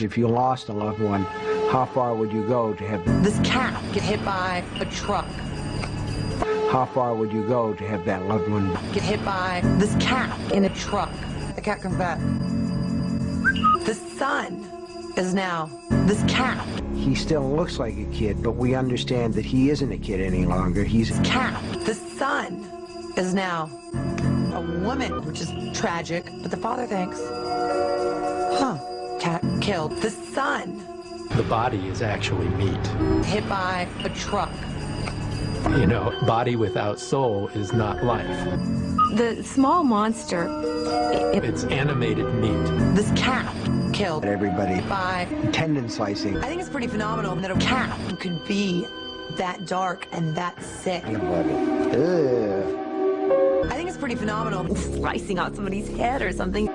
If you lost a loved one, how far would you go to have This cat get hit by a truck. how far would you go to have that loved one Get hit by this cat in a truck. The cat comes back. The sun is now this cat. he still looks like a kid but we understand that he isn't a kid any longer he's Cat. The son is now a woman, which is tragic, but the father thinks, huh, killed. The son The body is actually meat. hit by a truck. You know, body without soul is not life. The small monster, it, It's animated meat. This cat killed everybody by tendon slicing I think it's pretty phenomenal that a cat could be that dark and that sick. I think it's pretty phenomenal. slicing out somebody's head or something.